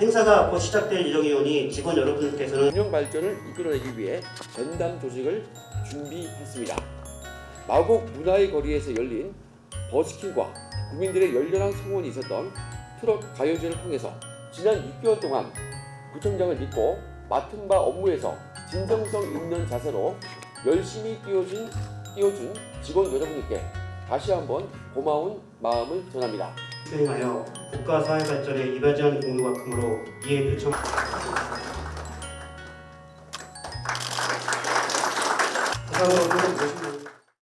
행사가 앞으로 시작될 예정이오니 직원 여러분께서는 균형 발전을 이끌어내기 위해 전담 조직을 준비했습니다. 마곡 문화의 거리에서 열린 버스킹과 국민들의 열렬한 성원이 있었던 트롯 가요제를 통해서 지난 6개월 동안 구청장을 믿고 맡은 바 업무에서 진정성 있는 자세로 열심히 뛰어준, 뛰어준 직원 여러분께 다시 한번 고마운 마음을 전합니다. 수행하여 국가 사회 발전에 이바지하는 공로가 크므로 이에 모든 모습을